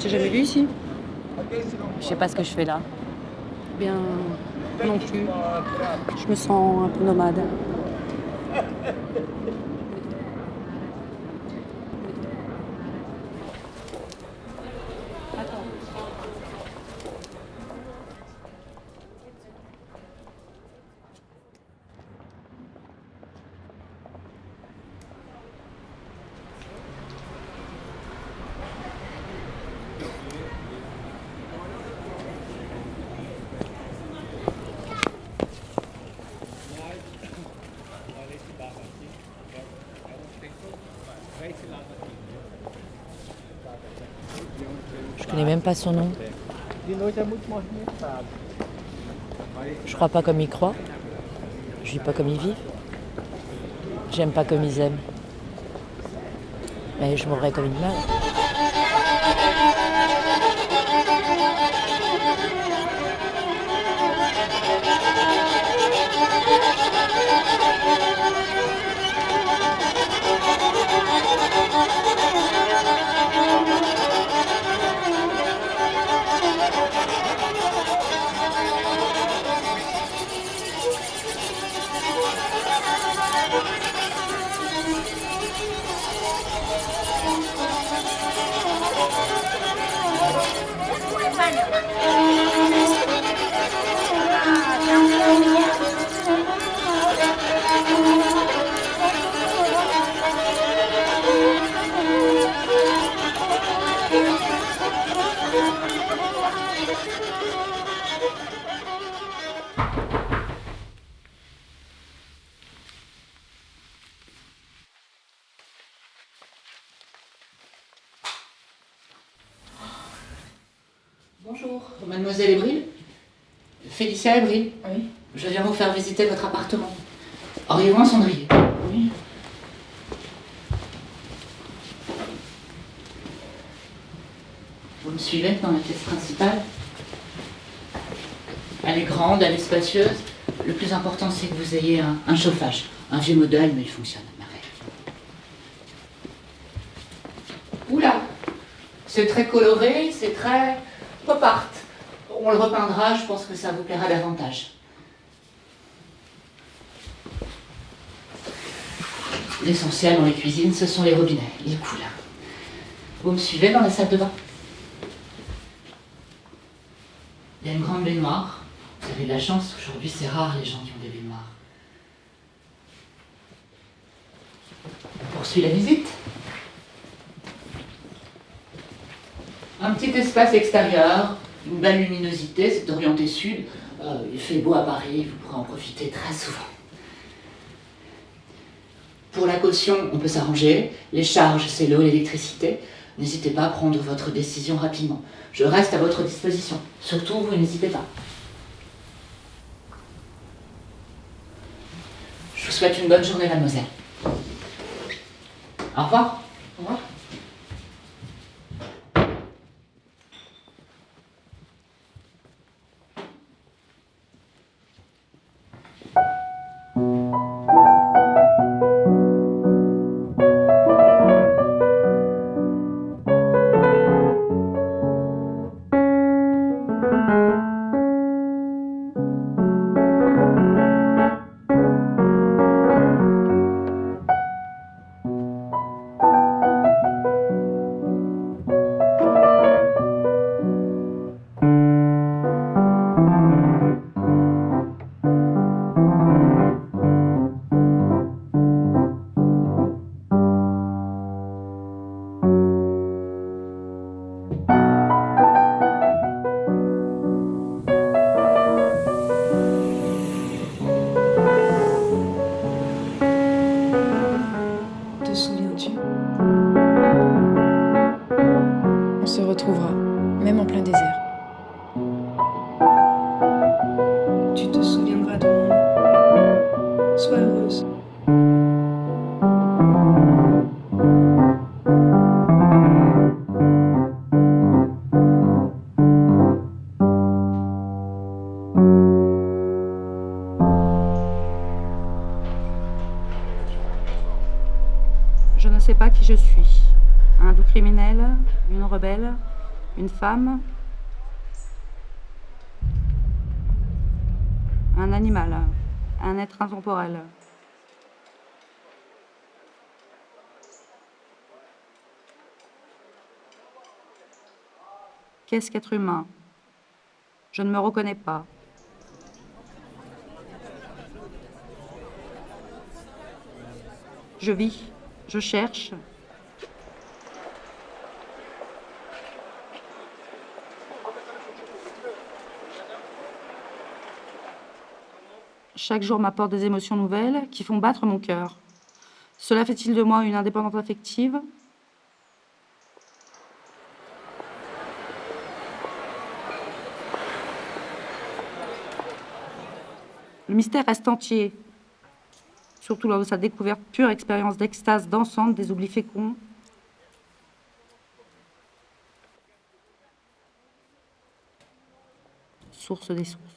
Je t'ai jamais vu ici? Je sais pas ce que je fais là. Bien, non plus. Je me sens un peu nomade. Pas son nom. Je crois pas comme ils croient. Je vis pas comme ils vivent. J'aime pas comme ils aiment. Mais je mourrais comme une meurt. Bonjour, Oui. Je viens vous faire visiter votre appartement. Auriez-vous un cendrier? Oui. Vous me suivez dans la pièce principale? Elle est grande, elle est spacieuse. Le plus important, c'est que vous ayez un, un chauffage. Un vieux modèle, mais il fonctionne à merveille. Oula C'est très coloré, c'est très pop art. On le repeindra, je pense que ça vous plaira davantage. L'essentiel dans les cuisines, ce sont les robinets. Ils coulent. Vous me suivez dans la salle de bain? Il y a une grande baignoire. Vous avez de la chance, aujourd'hui c'est rare les gens qui ont des baignoires. On poursuit la visite. Un petit espace extérieur, une belle luminosité, c'est orienté sud. Euh, il fait beau à Paris, vous pourrez en profiter très souvent. Pour la caution, on peut s'arranger. Les charges, c'est l'eau, l'électricité. N'hésitez pas à prendre votre décision rapidement. Je reste à votre disposition. Surtout, vous n'hésitez pas. Je vous souhaite une bonne journée, mademoiselle. Au revoir. Au revoir. Se retrouvera, même en plein désert. Une femme. Un animal. Un être intemporel. Qu'est-ce qu'être humain? Je ne me reconnais pas. Je vis, je cherche. Chaque jour m'apporte des émotions nouvelles qui font battre mon cœur. Cela fait-il de moi une indépendante affective? Le mystère reste entier, surtout lors de sa découverte, pure expérience d'extase dansante des oublis féconds. Source des sources.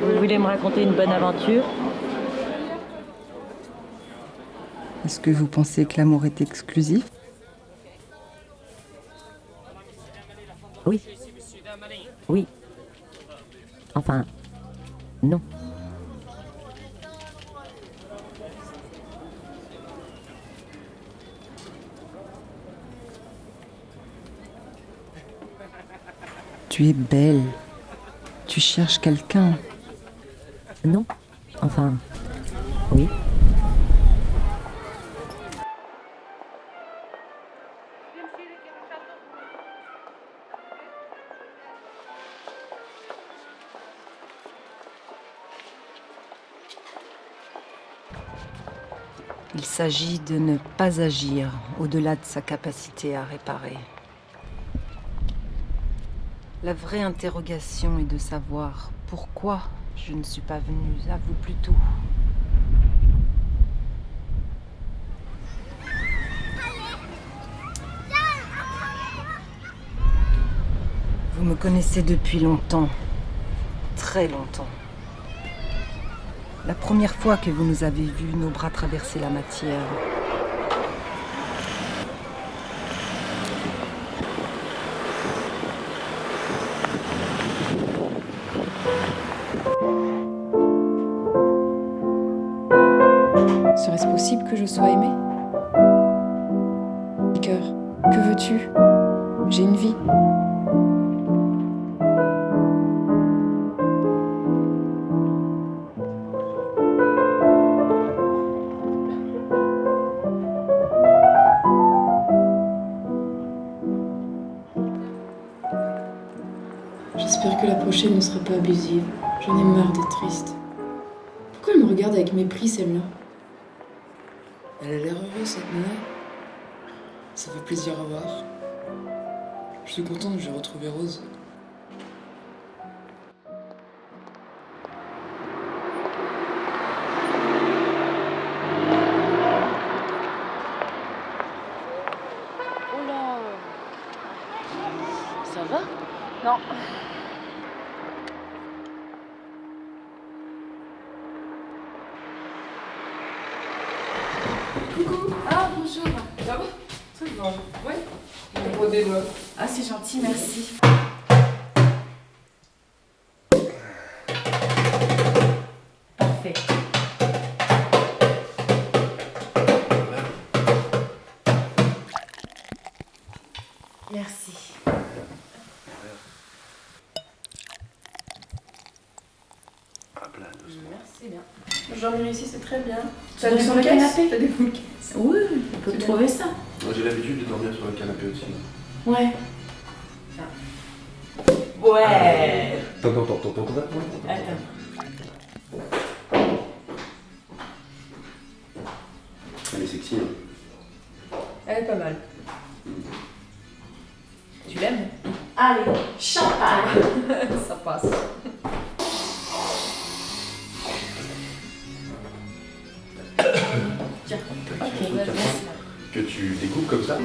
Vous voulez me raconter une bonne aventure Est-ce que vous pensez que l'amour est exclusif? Oui. Oui. Enfin, non. Tu es belle. Tu cherches quelqu'un. Non. Enfin, oui. Il s'agit de ne pas agir au-delà de sa capacité à réparer. La vraie interrogation est de savoir pourquoi je ne suis pas venue à vous plus tôt. Vous me connaissez depuis longtemps, très longtemps. La première fois que vous nous avez vus, nos bras traverser la matière. Dormir ici, c'est très bien. T'as des full canapé T'as des full Oui, on peut trouver ça. Moi, J'ai l'habitude de dormir sur le canapé aussi. Ouais. Ouais. Attends, attends, attends, attends, attends. Attends. Elle est sexy. Hein. Elle est pas mal. Tu l'aimes? Allez, champagne Ça passe. Tu découpes comme ça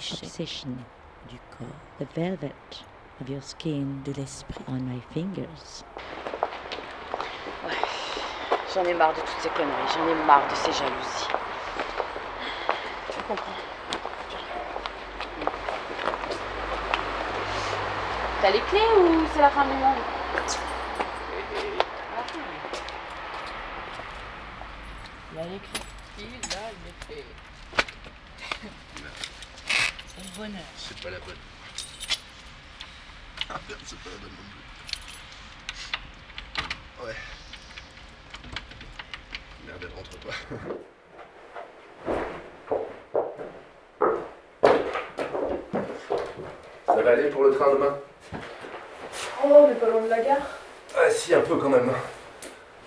Obsession. Du corps. The velvet of your skin. De l'esprit. On my fingers. J'en ai marre de toutes ces conneries, j'en ai marre de ces jalousies. Je comprends? T'as les clés ou c'est la fin du monde? Il a écrit. Il a écrit. C'est pas la bonne. Ah merde, c'est pas la bonne non plus. Ouais. Merde, elle rentre pas. Ça va aller pour le train demain? Oh, on est pas loin de la gare Ah si, un peu quand même.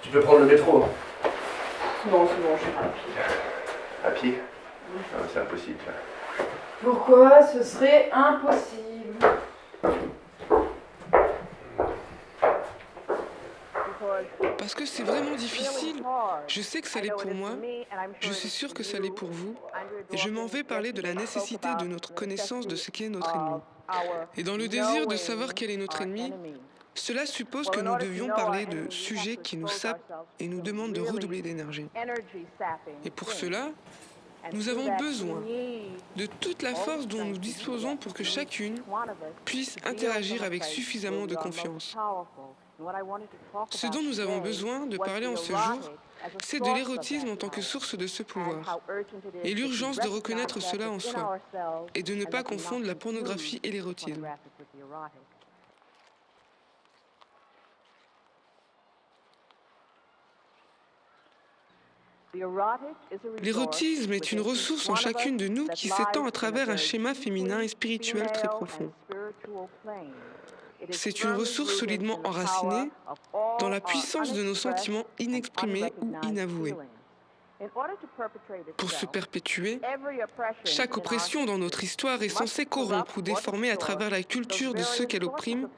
Tu peux prendre le métro Non, c'est bon, je vais à pied. à pied? Ah, C'est impossible. Pourquoi ce serait impossible Parce que c'est vraiment difficile. Je sais que ça l'est pour moi. Je suis sûre que ça l'est pour vous. Et je m'en vais parler de la nécessité de notre connaissance de ce qu'est notre ennemi. Et dans le désir de savoir quel est notre ennemi, cela suppose que nous devions parler de sujets qui nous sapent et nous demandent de redoubler d'énergie. Et pour cela, nous avons besoin de toute la force dont nous disposons pour que chacune puisse interagir avec suffisamment de confiance. Ce dont nous avons besoin de parler en ce jour, c'est de l'érotisme en tant que source de ce pouvoir, et l'urgence de reconnaître cela en soi, et de ne pas confondre la pornographie et l'érotisme. L'érotisme est une ressource en chacune de nous qui s'étend à travers un schéma féminin et spirituel très profond. C'est une ressource solidement enracinée dans la puissance de nos sentiments inexprimés ou inavoués. Pour se perpétuer, chaque oppression dans notre histoire est censée corrompre ou déformer à travers la culture de ceux qu'elle opprime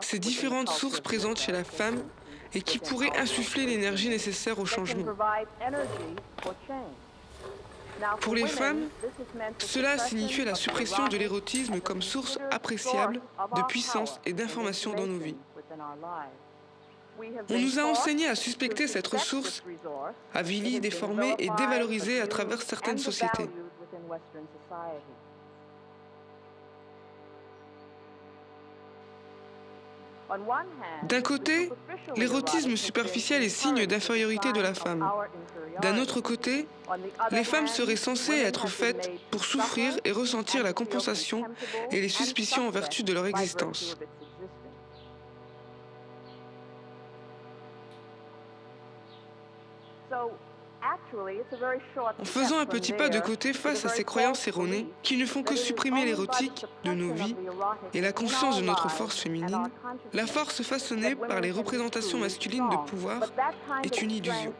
ces différentes sources présentes chez la femme et qui pourraient insuffler l'énergie nécessaire au changement. Pour les femmes, cela a signifié la suppression de l'érotisme comme source appréciable de puissance et d'information dans nos vies. On nous a enseigné à suspecter cette ressource, avilie, déformée et dévalorisée à travers certaines sociétés. D'un côté, l'érotisme superficiel est signe d'infériorité de la femme. D'un autre côté, les femmes seraient censées être faites pour souffrir et ressentir la compensation et les suspicions en vertu de leur existence. En faisant un petit pas de côté face à ces croyances erronées qui ne font que supprimer l'érotique de nos vies et la conscience de notre force féminine, la force façonnée par les représentations masculines de pouvoir est une illusion.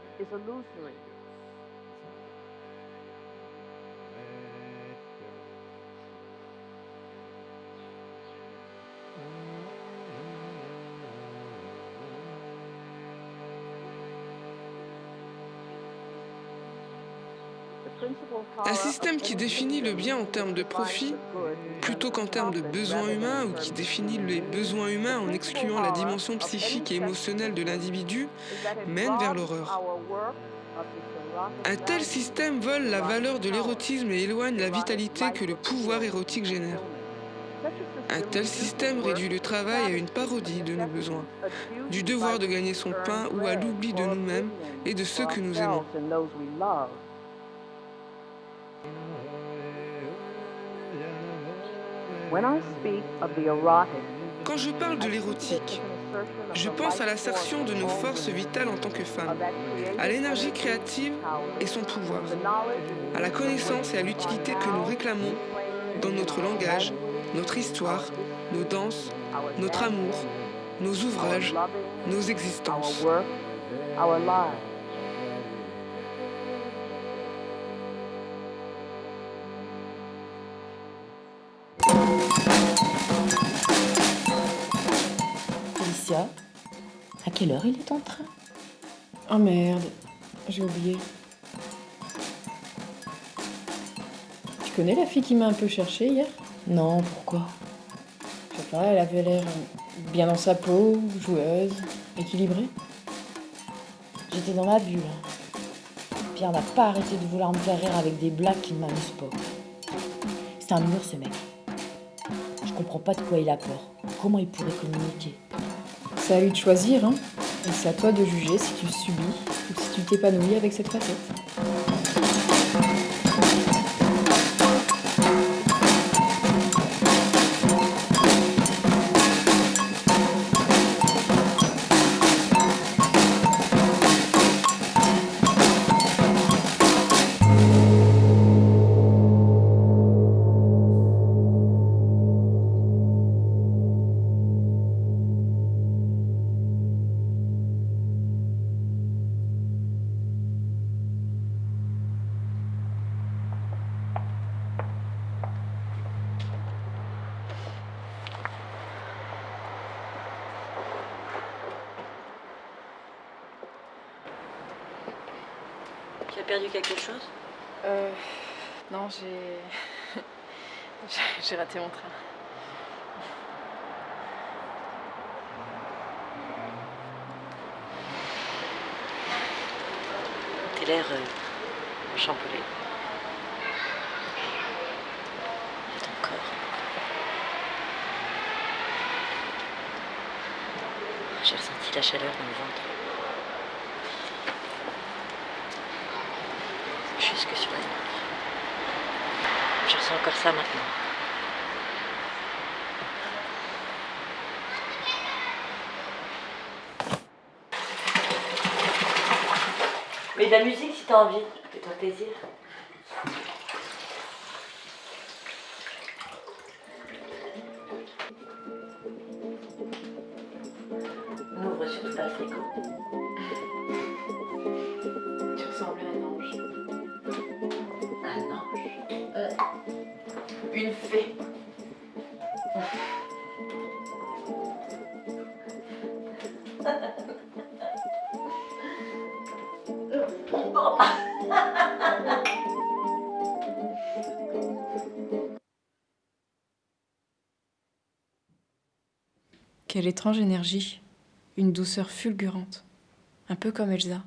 Un système qui définit le bien en termes de profit plutôt qu'en termes de besoins humains ou qui définit les besoins humains en excluant la dimension psychique et émotionnelle de l'individu mène vers l'horreur. Un tel système vole la valeur de l'érotisme et éloigne la vitalité que le pouvoir érotique génère. Un tel système réduit le travail à une parodie de nos besoins, du devoir de gagner son pain ou à l'oubli de nous-mêmes et de ceux que nous aimons. Quand je parle de l'érotique, je pense à l'assertion de nos forces vitales en tant que femmes, à l'énergie créative et son pouvoir, à la connaissance et à l'utilité que nous réclamons dans notre langage, notre histoire, nos danses, notre amour, nos ouvrages, nos existences. À quelle heure il est en train? Oh merde, j'ai oublié. Tu connais la fille qui m'a un peu cherché hier? Non, pourquoi? Je sais pas, elle avait l'air bien dans sa peau, joueuse, équilibrée. J'étais dans ma bulle. Pierre n'a pas arrêté de vouloir me faire rire avec des blagues qui ne m'amusent pas. C'est un mur ce mec. Comprends pas de quoi il a peur. Comment il pourrait communiquer c'est à lui de choisir, hein. Et c'est à toi de juger si tu subis ou si tu t'épanouis avec cette facette. Perdu quelque chose Euh. Non, j'ai. j'ai raté mon train. T'as l'air euh, chamboulé. Et ton corps. J'ai ressenti la chaleur dans le ventre. Jusque sur la nuque. Je ressens encore ça maintenant. Mais de la musique si t'as envie, fais-toi plaisir. Quelle étrange énergie, une douceur fulgurante, un peu comme Elsa.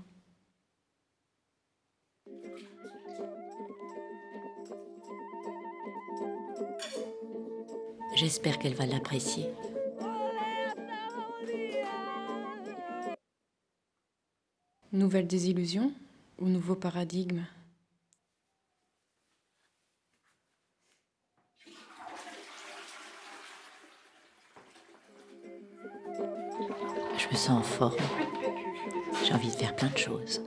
J'espère qu'elle va l'apprécier. Nouvelle désillusion ou nouveau paradigme? Me sens en forme. J'ai envie de faire plein de choses.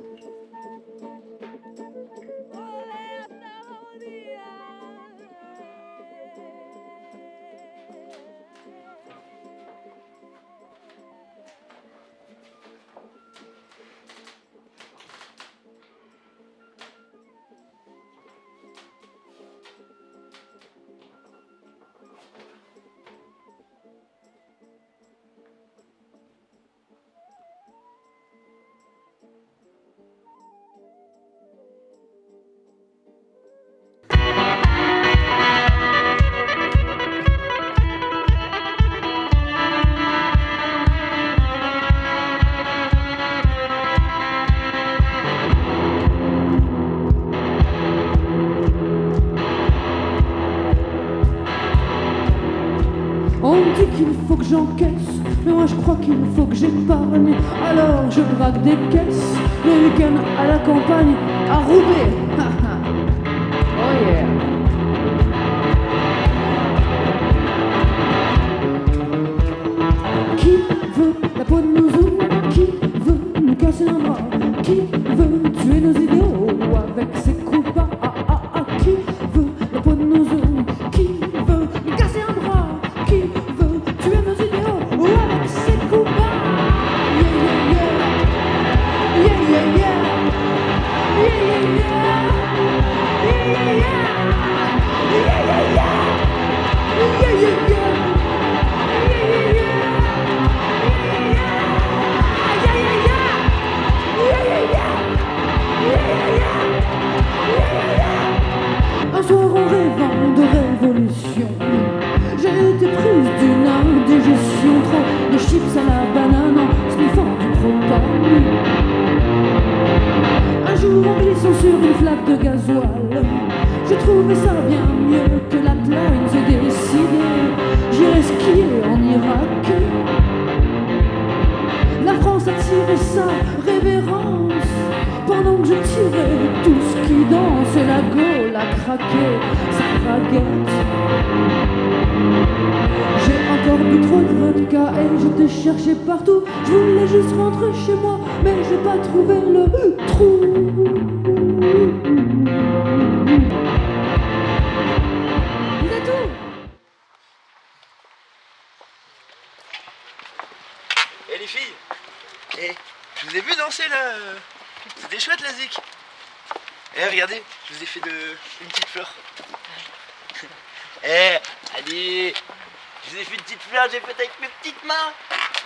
Qu'il faut que j'épargne. Alors je braque des caisses, le week-end à la campagne, à Roubaix.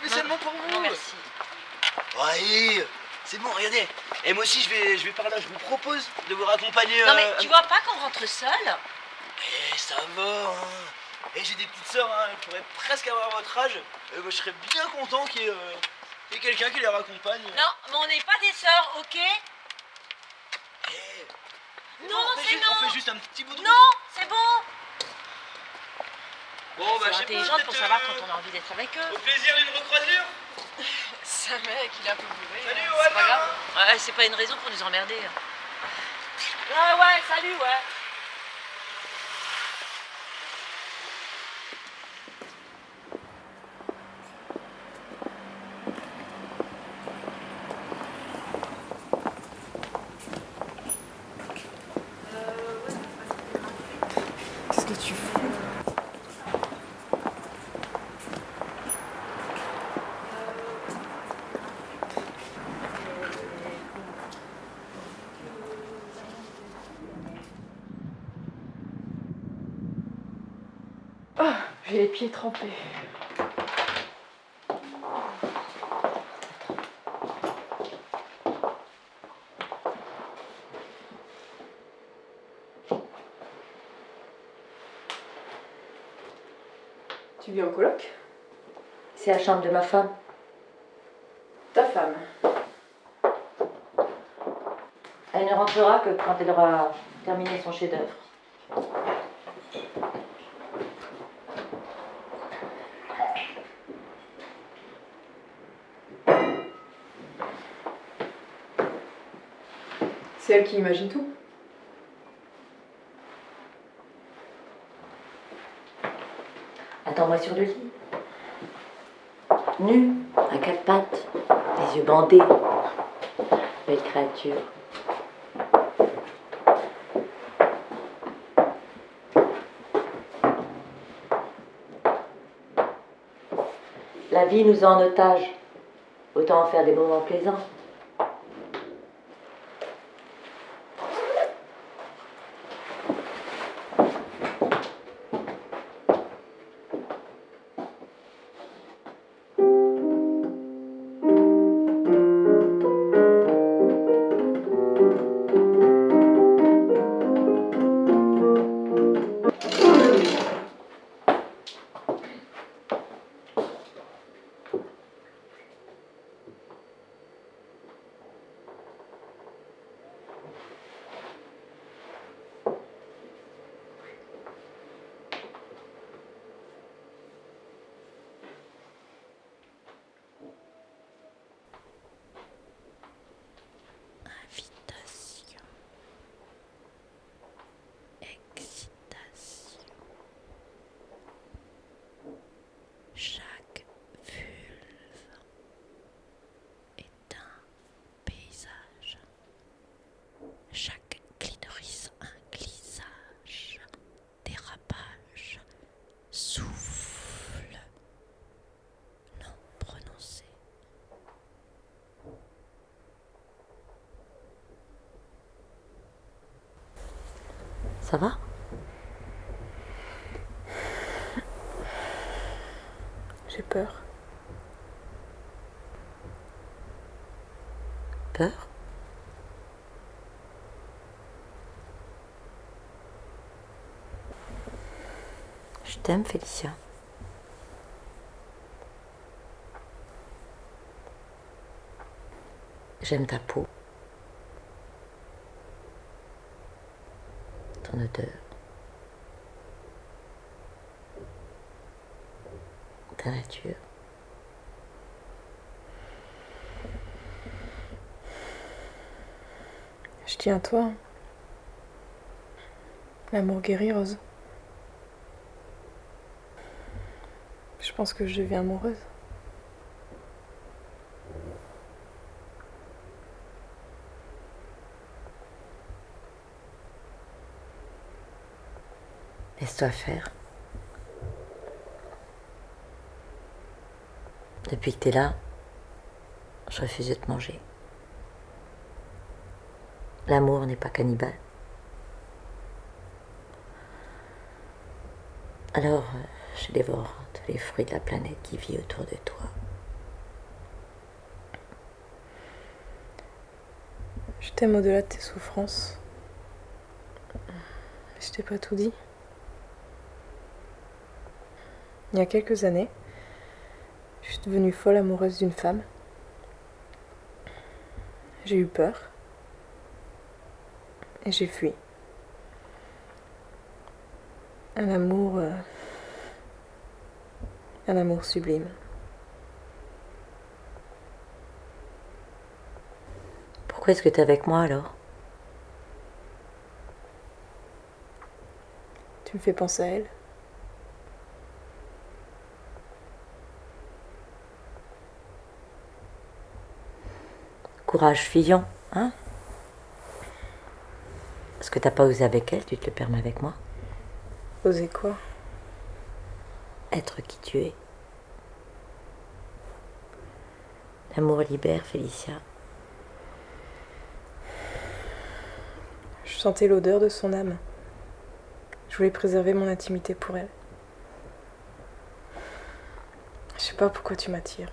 Spécialement pour vous Non, merci. Ouais, c'est bon, regardez Et moi aussi je vais, je vais par là, je vous propose de vous raccompagner Non, mais euh, tu vois pas qu'on rentre seul Eh, ça va hein. Eh, j'ai des petites sœurs, hein, elles pourraient presque avoir votre âge. Euh, moi, je serais bien content qu'il y ait, euh, qu'il y ait quelqu'un qui les raccompagne. Non, mais on n'est pas des sœurs, ok Eh, Non, c'est non On fait juste un petit bout de route. Non, c'est bon Bon, bah, je Faut sais pas, intelligente pour savoir euh, quand on a envie d'être avec eux. Au plaisir d'une recroisure Ça mec, il est un peu bourré. Salut, hein, au c'est pas grave. Ouais, c'est pas une raison pour nous emmerder. hein. Ouais, ouais, salut, ouais. Pieds trempés. Tu vis en coloc? C'est la chambre de ma femme. Ta femme. Elle ne rentrera que quand elle aura terminé son chef-d'œuvre. Qui imagine tout. Attends-moi sur le lit. Nu, à quatre pattes, les yeux bandés. Belle créature. La vie nous a en otage. Autant en faire des moments plaisants. Ça va? J'ai peur. Peur? Je t'aime, Félicia. J'aime ta peau. Ta nature. Je tiens à toi. L'amour guérit, Rose. Je pense que je deviens amoureuse. Faire. Depuis que t'es là, je refuse de te manger. L'amour n'est pas cannibale. Alors, euh, je dévore tous les fruits de la planète qui vit autour de toi. Je t'aime au-delà de tes souffrances. Mais je t'ai pas tout dit. Il y a quelques années, je suis devenue folle amoureuse d'une femme. J'ai eu peur. Et j'ai fui. Un amour. euh, un amour sublime. Pourquoi est-ce que t'es avec moi alors? Tu me fais penser à elle. Courage fuyant, hein Ce que t'as pas osé avec elle, tu te le permets avec moi? Oser quoi? Être qui tu es. L'amour libère, Félicia. Je sentais l'odeur de son âme. Je voulais préserver mon intimité pour elle. Je sais pas pourquoi tu m'attires.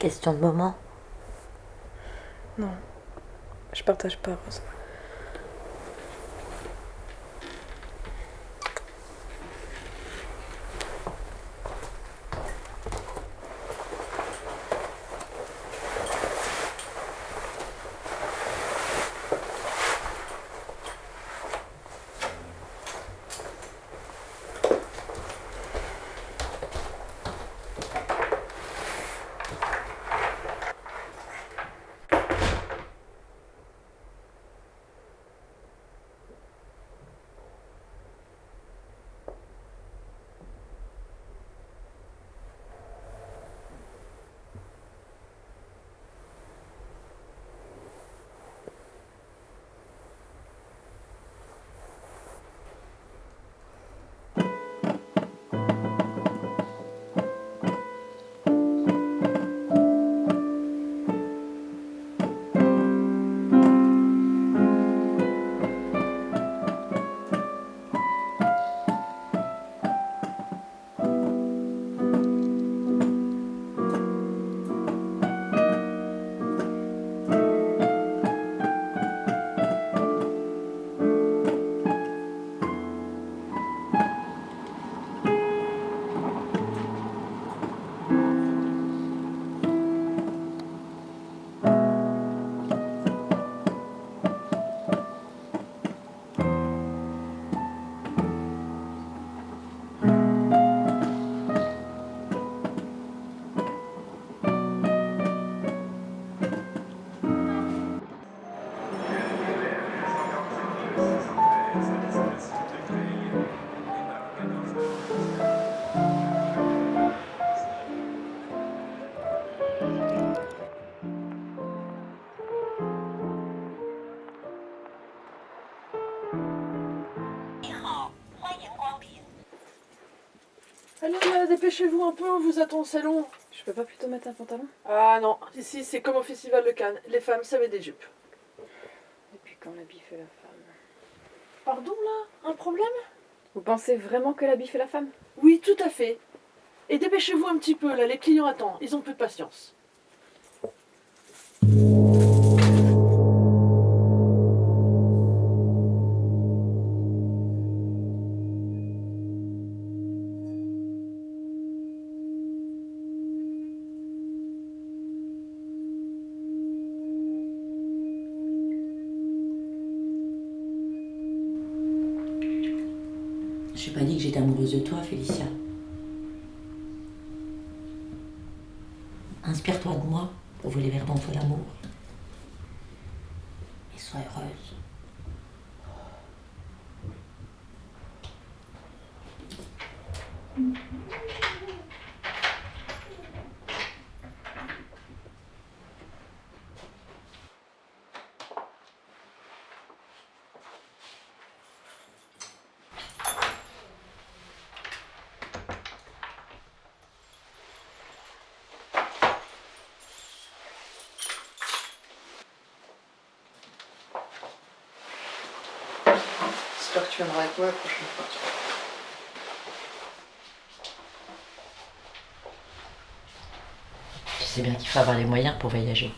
Question de moment. Non, je partage pas. Allez, là, dépêchez-vous un peu, on vous attend au salon. Je peux pas plutôt mettre un pantalon? Ah non, ici c'est comme au festival de Cannes, les femmes ça met des jupes. Depuis quand l'habit fait la femme. Pardon là? Un problème? Vous pensez vraiment que l'habit fait la femme? Oui, tout à fait. Et dépêchez-vous un petit peu là, les clients attendent, ils ont peu de patience. J'ai pas dit que j'étais amoureuse de toi, Félicia. Inspire-toi de moi pour voler vers ton feu l'amour. Et sois heureuse. J'espère que tu viendras avec moi la prochaine fois. Tu sais bien qu'il faut avoir les moyens pour voyager.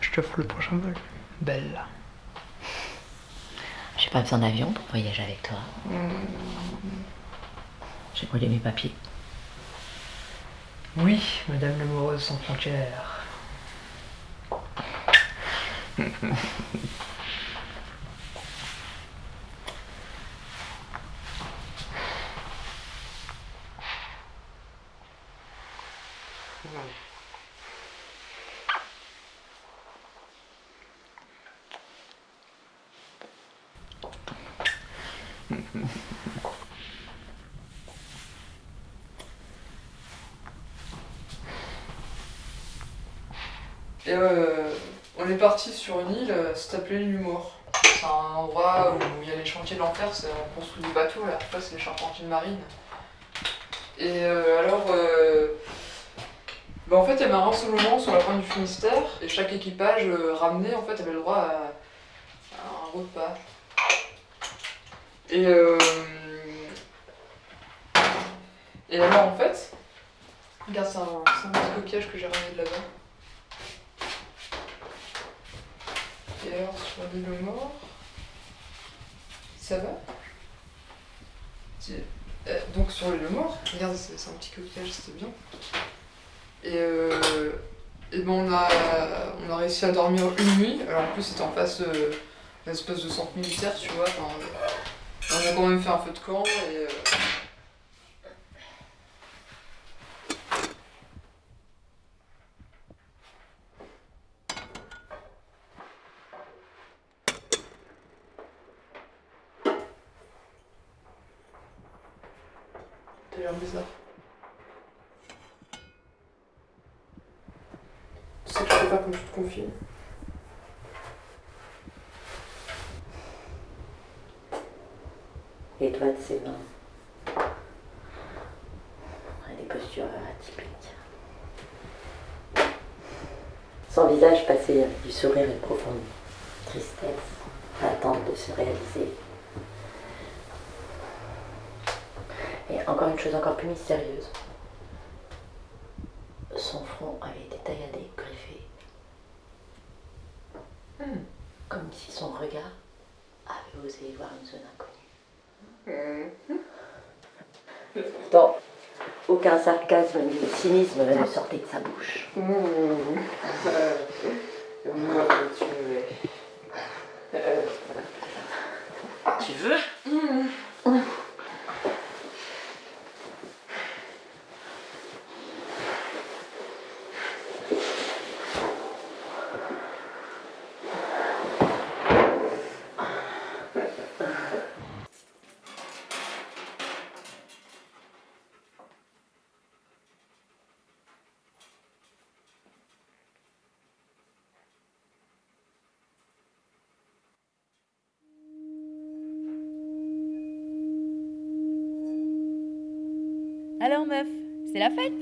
Je te ferai le prochain vol. Belle. J'ai pas besoin d'avion pour voyager avec toi. J'ai brûlé mes papiers. Oui, Madame l'amoureuse sans frontières. Et euh, on est sur une île, euh, ça s'appelait Mort. C'est un endroit où il y a les chantiers de l'enfer, on construit des bateaux, là, fois c'est les charpentiers de marine. Et euh, alors, euh, bah, en fait, il y avait un rassemblement sur la pointe du Finistère, et chaque équipage ramené, en fait, avait le droit à, un repas. Et, et alors en fait, regarde, c'est un, un petit coquillage que j'ai ramené de là-bas. Alors sur l'île mort, ça va euh, Donc sur l'île mort, regarde, c'est un petit coquillage, c'était bien. Et, euh, et ben on a, on a réussi à dormir une nuit. Alors en plus c'était en face euh, espèce de centre militaire, tu vois. Enfin, euh, on a quand même fait un feu de camp et. euh, T'as l'air bizarre. Tu sais que je sais pas comme tu te confies. Des postures atypiques. Son visage passait du sourire et profonde tristesse, l'attente de se réaliser. Et encore une chose encore plus mystérieuse. Son front avait été tailladé, griffé. Comme si son regard avait osé voir une zone inconnue. Pourtant, aucun sarcasme ni cynisme ne sortait de sa bouche. Tu veux Alors meuf, c'est la fête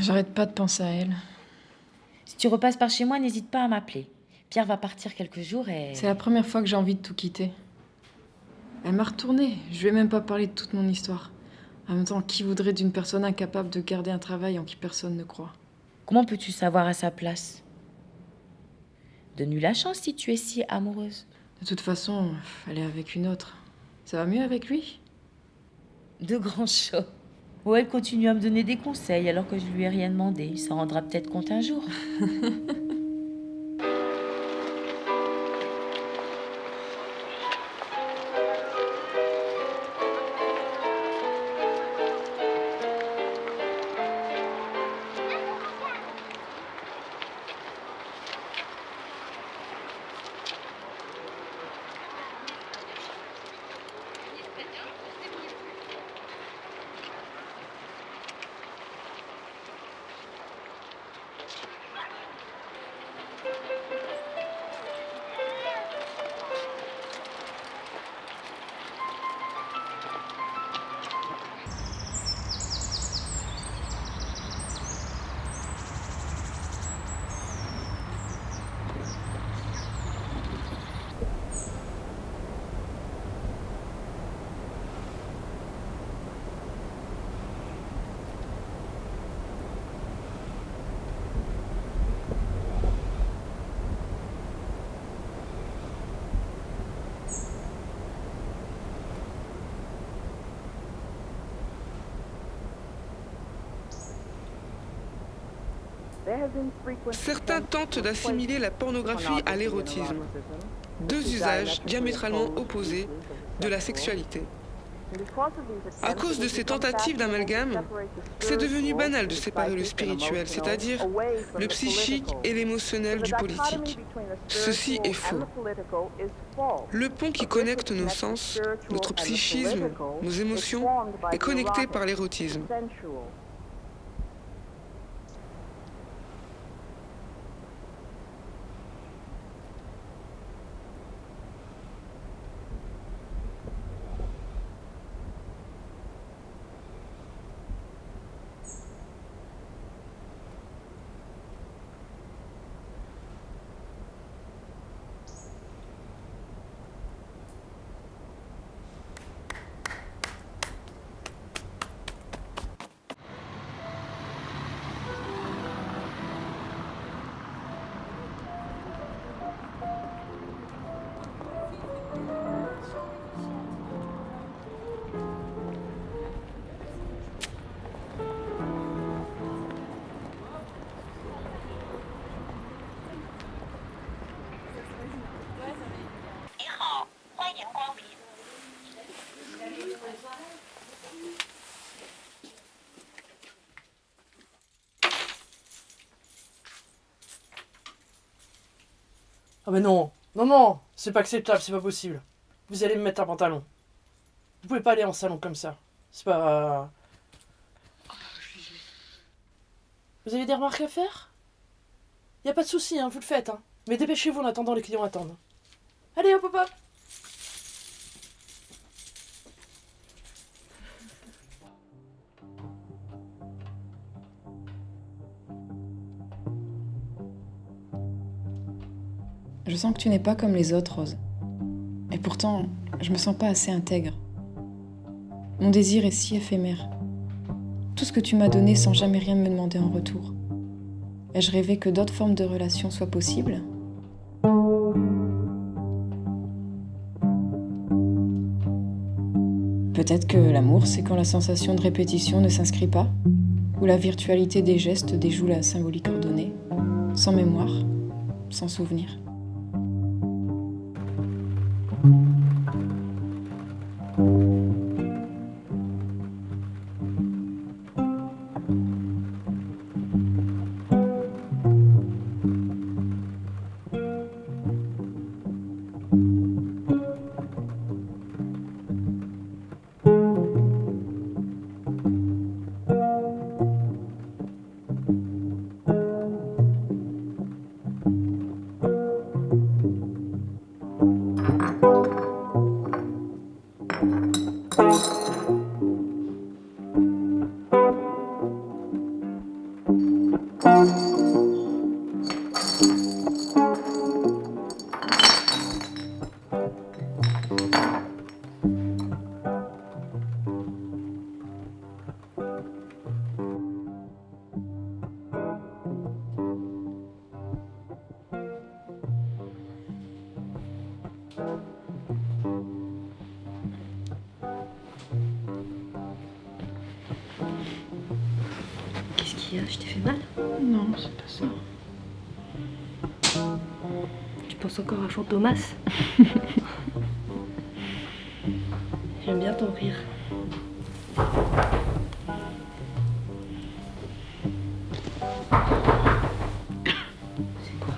J'arrête pas de penser à elle. Si tu repasses par chez moi, n'hésite pas à m'appeler. Pierre va partir quelques jours et... C'est la première fois que j'ai envie de tout quitter. Elle m'a retournée. Je lui ai même pas parlé de toute mon histoire. En même temps, qui voudrait d'une personne incapable de garder un travail en qui personne ne croit? Comment peux-tu savoir à sa place? Donne-lui la chance si tu es si amoureuse. De toute façon, elle est avec une autre. Ça va mieux avec lui? De grands chocs. Ou elle continue à me donner des conseils alors que je lui ai rien demandé. Il s'en rendra peut-être compte un jour. Certains tentent d'assimiler la pornographie à l'érotisme, deux usages diamétralement opposés de la sexualité. À cause de ces tentatives d'amalgame, c'est devenu banal de séparer le spirituel, c'est-à-dire le psychique et l'émotionnel du politique. Ceci est faux. Le pont qui connecte nos sens, notre psychisme, nos émotions, est connecté par l'érotisme. Mais non, non, non, c'est pas acceptable, c'est pas possible. Vous allez me mettre un pantalon. Vous pouvez pas aller en salon comme ça. C'est pas... Vous avez des remarques à faire? Y a pas de souci, hein, vous le faites, hein. Mais dépêchez-vous en attendant, les clients attendent. Allez, hop, hop, hop Je sens que tu n'es pas comme les autres, Rose. Et pourtant, je me sens pas assez intègre. Mon désir est si éphémère. Tout ce que tu m'as donné sans jamais rien me demander en retour. Ai-je rêvé que d'autres formes de relations soient possibles? Peut-être que l'amour, c'est quand la sensation de répétition ne s'inscrit pas, ou la virtualité des gestes déjoue la symbolique ordonnée, sans mémoire, sans souvenir. Fantomas J'aime bien ton rire. C'est quoi?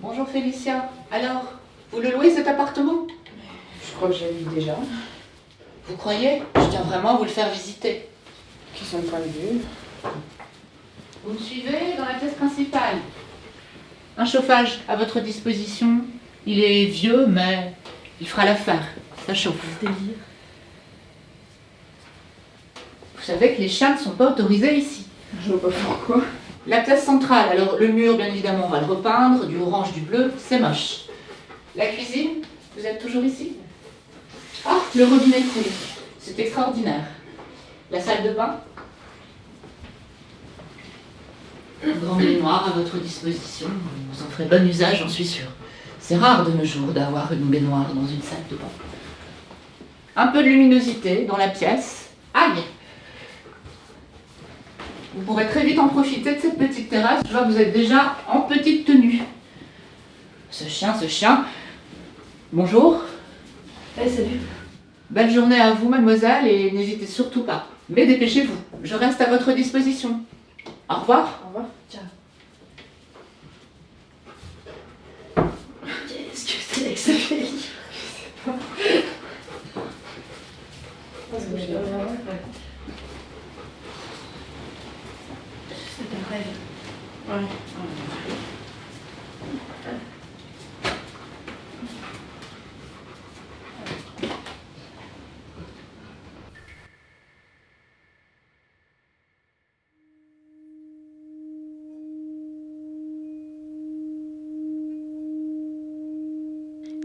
Bonjour Félicia. Alors, vous le louez cet appartement? Crois que j'ai lu déjà. Vous croyez? Je tiens vraiment à vous le faire visiter. Qui sont point de vue? Vous me suivez dans la pièce principale. Un chauffage à votre disposition. Il est vieux, mais il fera l'affaire. Ça chauffe. Vous savez que les chiens ne sont pas autorisés ici. Je vois pas pourquoi. La pièce centrale, alors le mur, bien évidemment, on va le repeindre, du orange, du bleu, c'est moche. La cuisine, vous êtes toujours ici? Ah, le robinet. C'est extraordinaire. La salle de bain Un grand baignoire à votre disposition. Vous en ferez bon usage, j'en suis sûre. C'est rare de nos jours d'avoir une baignoire dans une salle de bain. Un peu de luminosité dans la pièce. Aïe Vous pourrez très vite en profiter de cette petite terrasse. Je vois que vous êtes déjà en petite tenue. Ce chien, ce chien. Bonjour. Eh, salut. Belle journée à vous, mademoiselle, et n'hésitez surtout pas. Mais dépêchez-vous, je reste à votre disposition. Au revoir. Au revoir. Ciao. Qu'est-ce que c'est que ça fait C'est un rêve. Ouais.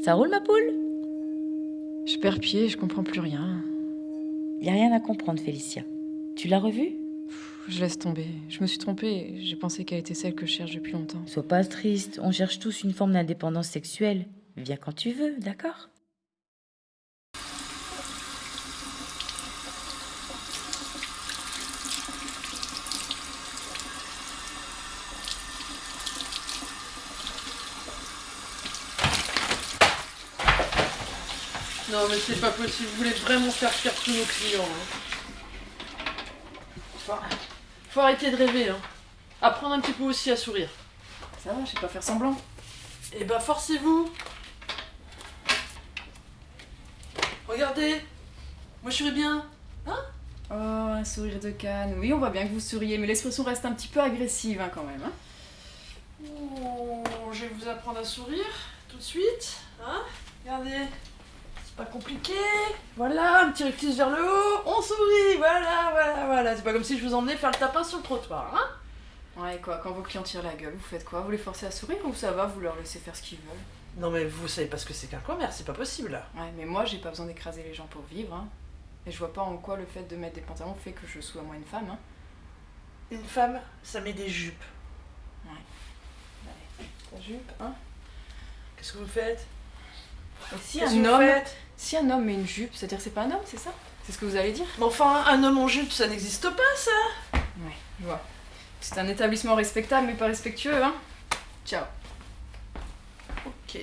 Ça roule ma poule? Je perds pied, je comprends plus rien. Y a rien à comprendre, Félicia. Tu l'as revue? Je laisse tomber. Je me suis trompée. J'ai pensé qu'elle était celle que je cherche depuis longtemps. Sois pas triste, on cherche tous une forme d'indépendance sexuelle. Viens quand tu veux, d'accord? Non, mais c'est pas possible. Vous voulez vraiment faire fuir tous nos clients. hein. Faut arrêter de rêver. Hein. Apprendre un petit peu aussi à sourire. Ça va, je sais pas faire semblant. Eh ben, forcez-vous. Regardez. Moi, je souris bien. Hein? Oh, un sourire de canne. Oui, on voit bien que vous souriez, mais l'expression reste un petit peu agressive hein, quand même. Hein. Oh, je vais vous apprendre à sourire tout de suite. Hein Regardez. Pas compliqué. Voilà, un petit rectus vers le haut. On sourit. Voilà, voilà, voilà. C'est pas comme si je vous emmenais faire le tapin sur le trottoir. Hein Ouais, quoi, quand vos clients tirent la gueule, vous faites quoi? Vous les forcez à sourire ou ça va, vous leur laissez faire ce qu'ils veulent? Non, mais vous savez pas ce que c'est qu'un commerce. C'est pas possible. Ouais, mais moi, j'ai pas besoin d'écraser les gens pour vivre. Hein. Et je vois pas en quoi le fait de mettre des pantalons fait que je sois moi une femme. Hein. Une femme, ça met des jupes. Ta jupe, hein Qu'est-ce que vous faites? Et si un que vous homme, faites? Si un homme met une jupe, c'est-à-dire que c'est pas un homme, c'est ça? C'est ce que vous allez dire? Mais enfin, un homme en jupe, ça n'existe pas, ça Ouais, je vois. C'est un établissement respectable mais pas respectueux, hein? Ciao. Ok.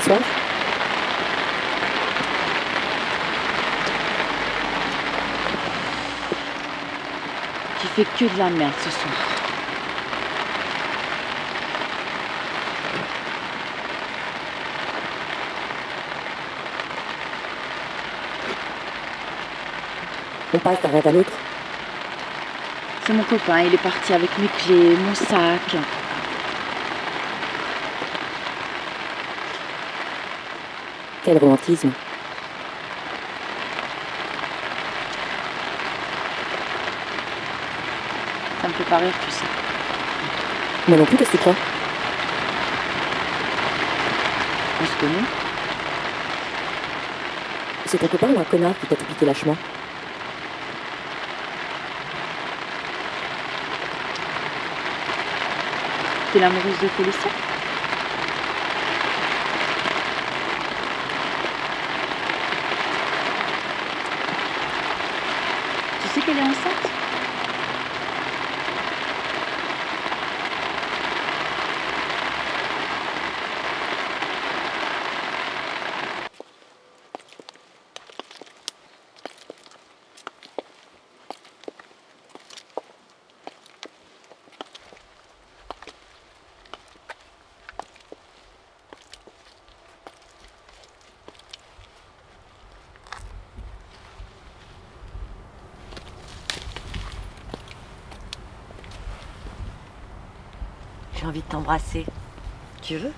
Soif Tu fais que de la merde ce soir. On passe d'un rêve à l'autre. C'est mon copain, il est parti avec mes clés, mon sac. Quel romantisme. Ça me fait pas rire, tu sais. Moi non plus, qu'est-ce que tu crois? On se connaît C'est ton copain ou un connard qui t'a tout piqué lâchement T'es l'amoureuse de Félicia Tu Tu veux?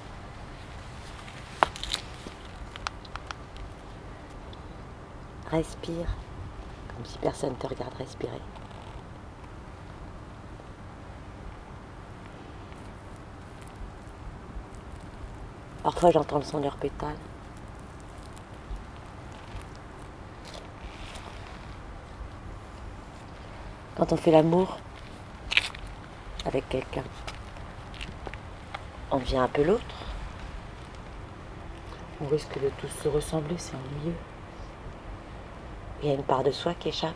Respire, comme si personne te regarde respirer. Parfois j'entends le son de leurs pétales. Quand on fait l'amour avec quelqu'un, on devient un peu l'autre. On risque de tous se ressembler, c'est ennuyeux. Il y a une part de soi qui échappe.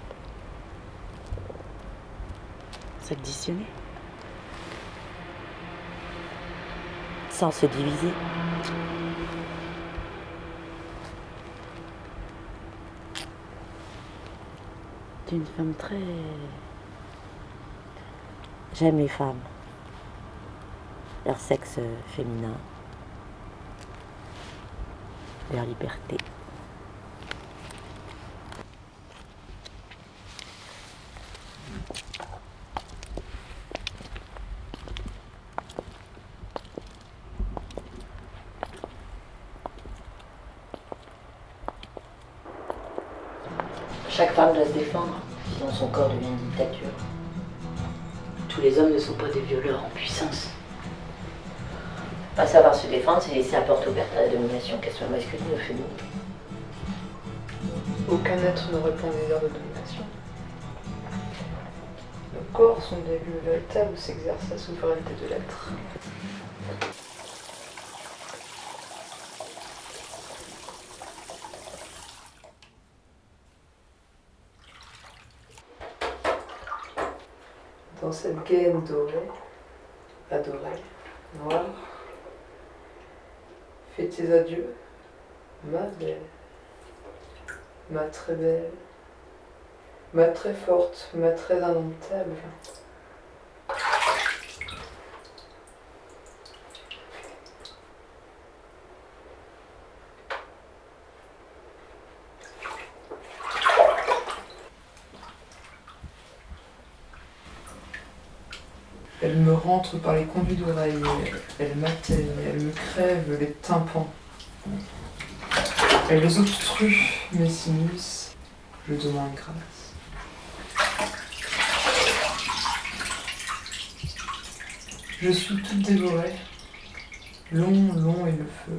S'additionner. Sans se diviser. T'es une femme très... J'aime les femmes. Leur sexe féminin. Leur liberté. Chaque femme doit se défendre, sinon son corps devient une dictature. Tous les hommes ne sont pas des violeurs en puissance. Pas savoir se défendre, c'est laisser la porte ouverte à la domination, qu'elle soit masculine ou féminine. Aucun être ne répond aux désirs de domination. Nos corps lieux véritables où s'exerce la souveraineté de l'être. Dans cette gaine dorée, adorée, noire, tes adieux, ma belle, ma très belle, ma très forte, ma très indomptable. Elle me rentre par les conduits d'oreilles, elle m'atteigne, elle me crève les tympans. Elle obstrue mes sinus, je demande grâce. Je suis toute dévorée, long, long est le feu.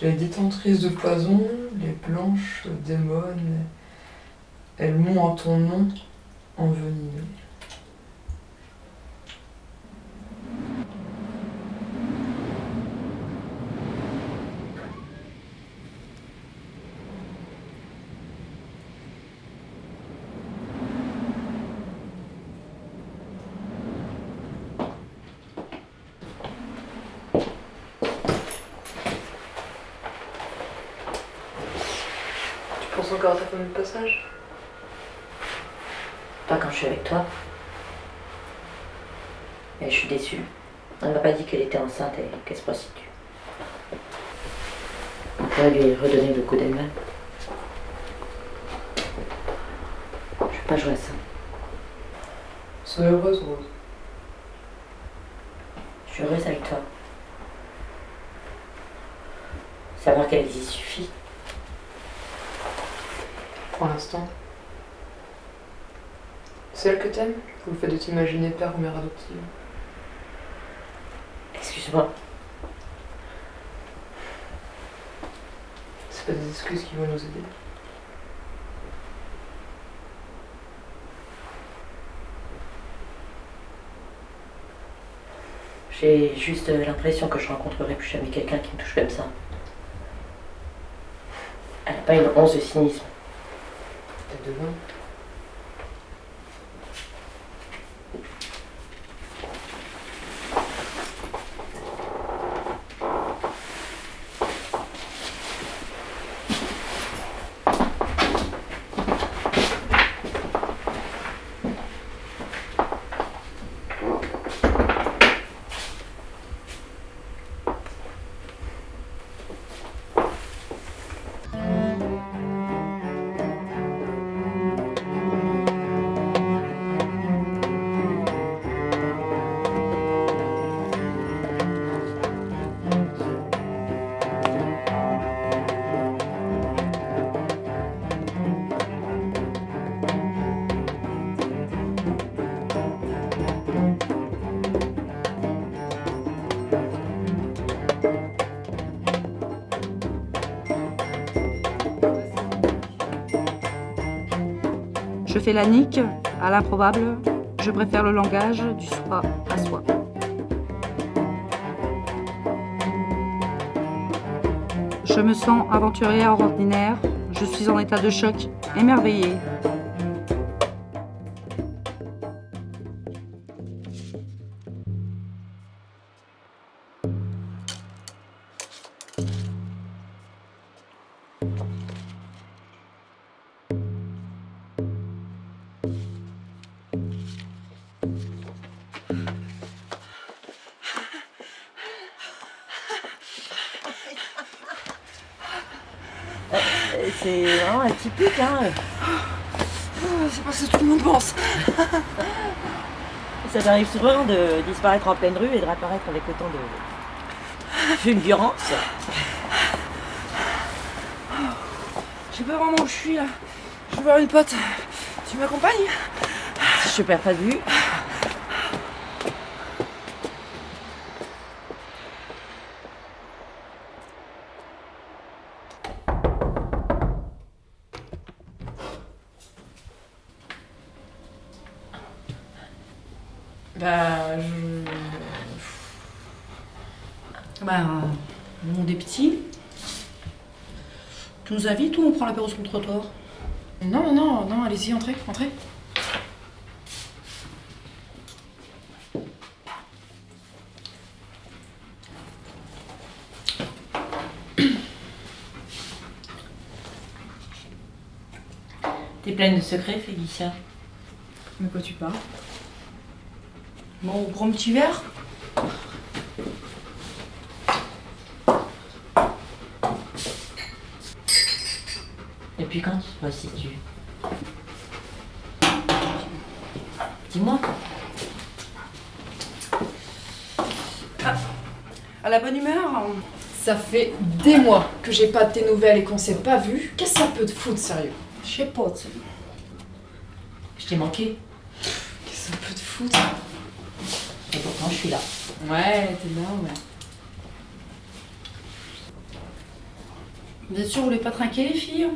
Les détentrices de poison, les blanches démones, elles m'ont en ton nom envenimé. Passage Pas quand je suis avec toi. Mais je suis déçue. Elle m'a pas dit qu'elle était enceinte et qu'elle se prostitue. On pourrait lui redonner le coup d'elle-même. Je vais pas jouer à ça. Sois heureuse, Rose. Je suis heureuse avec toi. Savoir qu'elle y suffit. Pour l'instant. C'est elle que t'aimes Ou le fait de t'imaginer père ou mère adoptive Excuse-moi. C'est pas des excuses qui vont nous aider. J'ai juste l'impression que je rencontrerai plus jamais quelqu'un qui me touche comme ça. Elle n'a pas une once de cynisme. Peut-être la nique à l'improbable. Je préfère le langage du soi à soi. Je me sens aventurière ordinaire. Je suis en état de choc, émerveillée. Ça t'arrive souvent de disparaître en pleine rue et de réapparaître avec autant de fulgurance. Je sais pas vraiment où je suis là. Je vais voir une pote. Tu m'accompagnes? Je perds pas de vue. Le monde est petit. Tu nous invites ou on prend l'apéro sur le trottoir? Non, non, non, allez-y, entrez, entrez. T'es pleine de secrets, Félicia? De quoi tu parles? Bon, on prend un petit verre Et quand tu Dis-moi. À la bonne humeur Ça fait des mois que j'ai pas de tes nouvelles et qu'on s'est pas vu. Qu'est-ce que ça peut te foutre, sérieux? Je sais pas, tu. Je t'ai manqué. Qu'est-ce que ça peut te foutre? Et pourtant, je suis là. Ouais, t'es là, ouais. Vous êtes sûr, vous voulez pas trinquer, les filles?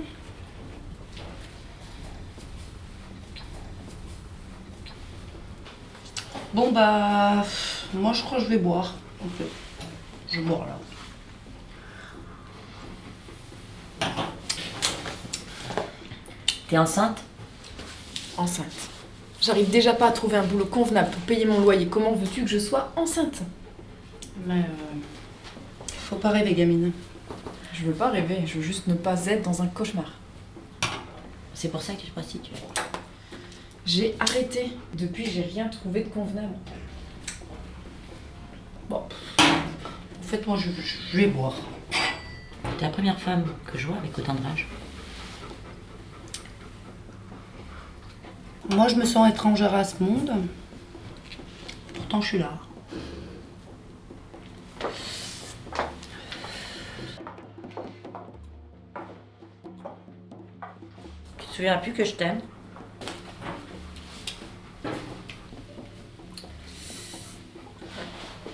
Bon, bah. Moi, je crois que je vais boire, en fait. Je vais boire, là. T'es enceinte? Enceinte. J'arrive déjà pas à trouver un boulot convenable pour payer mon loyer. Comment veux-tu que je sois enceinte? Mais euh, faut pas rêver, gamine. Je veux pas rêver, je veux juste ne pas être dans un cauchemar. C'est pour ça que tu te prostitues. J'ai arrêté. Depuis, j'ai rien trouvé de convenable. Bon. En fait, moi, je, je- je vais boire. T'es la première femme que je vois avec autant de rage. Moi, je me sens étrangère à ce monde. Pourtant, je suis là. Tu te souviens plus que je t'aime?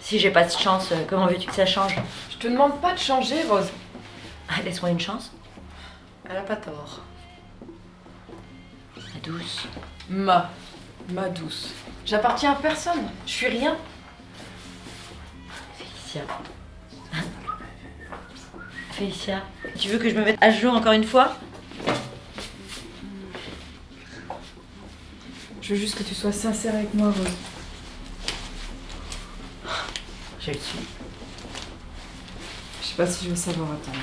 Si j'ai pas de chance, euh, comment veux-tu que ça change? Je te demande pas de changer, Rose. Ah, Laisse-moi une chance. Elle a pas tort. La douce. Ma. Ma douce. J'appartiens à personne. Je suis rien. Félicia. Félicia, tu veux que je me mette à jour encore une fois? Je veux juste que tu sois sincère avec moi, Rose. Suis. Je sais pas si je veux savoir attendre.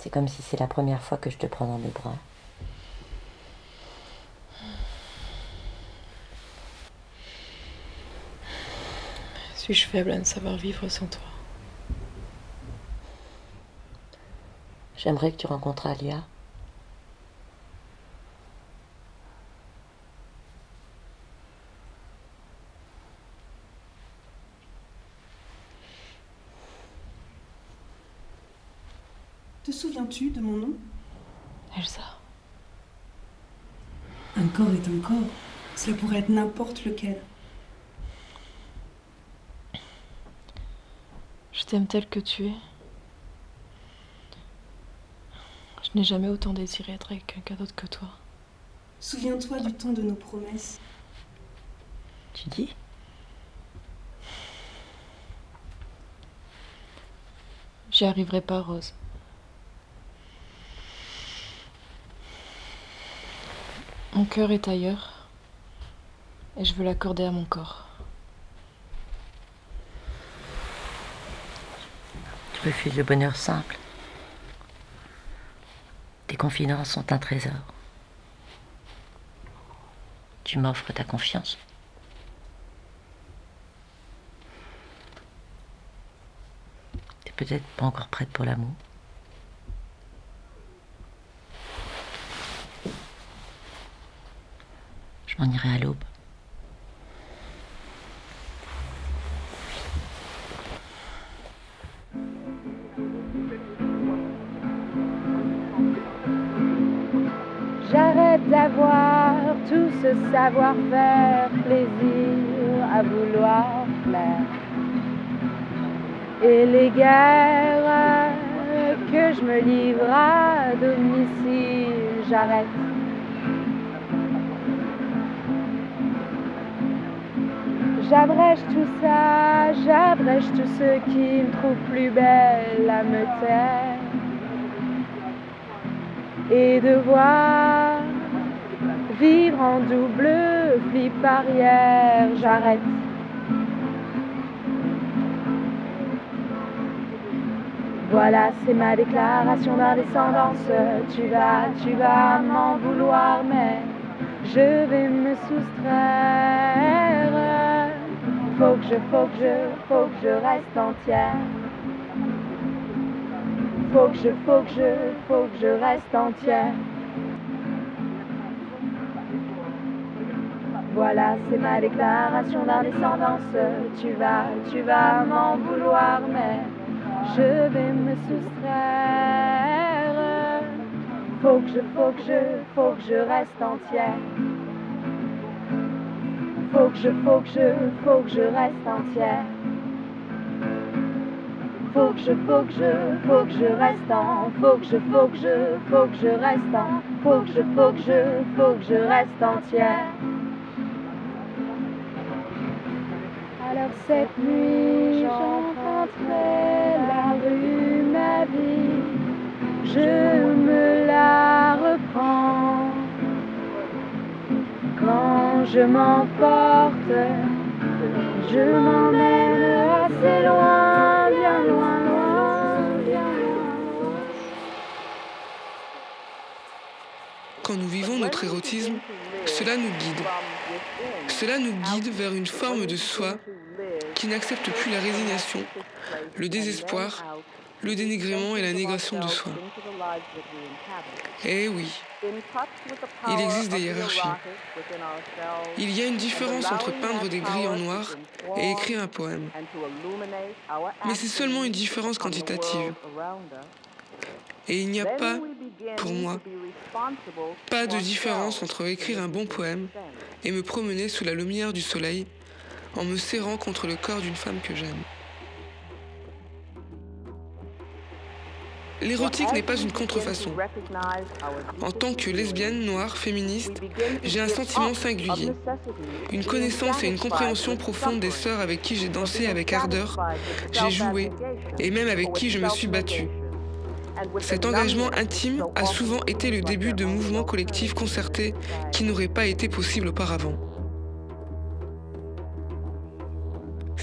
C'est comme si c'est la première fois que je te prends dans mes bras. Suis-je faible à ne savoir vivre sans toi J'aimerais que tu rencontres Alia. Te souviens-tu de mon nom? Elsa. Un corps est un corps. Cela pourrait être n'importe lequel. T'aime tel que tu es. Je n'ai jamais autant désiré être avec quelqu'un d'autre que toi. Souviens-toi du temps de nos promesses. Tu dis? J'y arriverai pas, Rose. Mon cœur est ailleurs et je veux l'accorder à mon corps. Tu refuses le bonheur simple. Tes confidences sont un trésor. Tu m'offres ta confiance. T'es peut-être pas encore prête pour l'amour. Je m'en irai à l'aube. Savoir-faire, plaisir à vouloir plaire. Et les guerres que je me livre à domicile, j'arrête. J'abrège tout ça, j'abrège tout ce qui me trouve plus belle à me taire et devoir vivre en double flip arrière, j'arrête. Voilà, c'est ma déclaration d'indescendance. Tu vas, tu vas m'en vouloir, mais je vais me soustraire. Faut que je, faut que je, faut que je reste entière. Faut que je, faut que je, faut que je reste entière. Voilà, c'est ma déclaration d'indescendance. Tu vas, tu vas m'en vouloir, mais je vais me soustraire. Faut que je, faut que je, faut que je reste entière. Faut que je, faut que je, faut que je reste entière. Faut que je, faut que je, faut que je reste en, faut que je, faut que je, faut que je reste en, faut que je, faut que je, faut que je reste entière. Cette nuit, montrer la rue, ma vie, je me la reprends. Quand je m'emporte, je m'emmène assez loin, bien loin, loin, bien loin. Quand nous vivons notre érotisme, cela nous guide. Cela nous guide vers une forme de soi qui n'accepte plus la résignation, le désespoir, le dénigrement et la négation de soi. Eh oui, il existe des hiérarchies. Il y a une différence entre peindre des grilles en noir et écrire un poème. Mais c'est seulement une différence quantitative. Et il n'y a pas, pour moi, pas de différence entre écrire un bon poème et me promener sous la lumière du soleil en me serrant contre le corps d'une femme que j'aime. L'érotique n'est pas une contrefaçon. En tant que lesbienne, noire, féministe, j'ai un sentiment singulier, une connaissance et une compréhension profonde des sœurs avec qui j'ai dansé avec ardeur, j'ai joué et même avec qui je me suis battue. Cet engagement intime a souvent été le début de mouvements collectifs concertés qui n'auraient pas été possibles auparavant.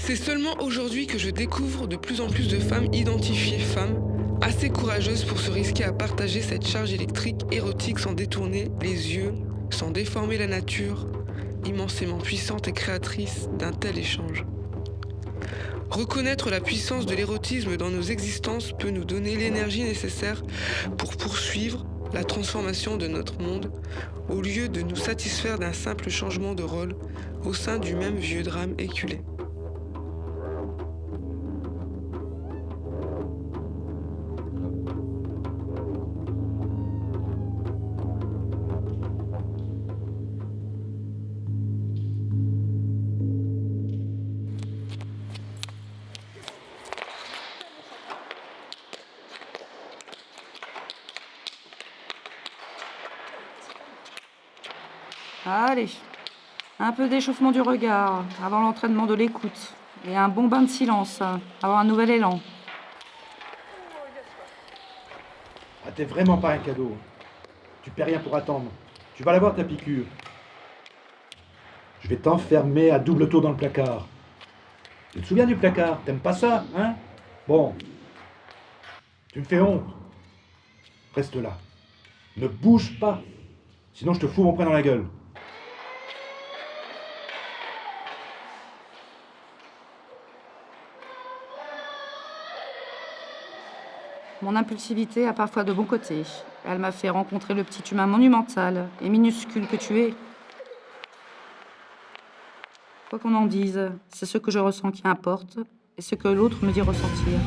C'est seulement aujourd'hui que je découvre de plus en plus de femmes identifiées femmes, assez courageuses pour se risquer à partager cette charge électrique érotique sans détourner les yeux, sans déformer la nature, immensément puissante et créatrice d'un tel échange. Reconnaître la puissance de l'érotisme dans nos existences peut nous donner l'énergie nécessaire pour poursuivre la transformation de notre monde au lieu de nous satisfaire d'un simple changement de rôle au sein du même vieux drame éculé. Un peu d'échauffement du regard avant l'entraînement de l'écoute. Et un bon bain de silence avant un nouvel élan. Ah, t'es vraiment pas un cadeau. Tu paies rien pour attendre. Tu vas l'avoir ta piqûre. Je vais t'enfermer à double tour dans le placard. Tu te souviens du placard? T'aimes pas ça, hein? Bon. Tu me fais honte. Reste là. Ne bouge pas. Sinon je te fous mon poing dans la gueule. Mon impulsivité a parfois de bons côtés. Elle m'a fait rencontrer le petit humain monumental et minuscule que tu es. Quoi qu'on en dise, c'est ce que je ressens qui importe et ce que l'autre me dit ressentir.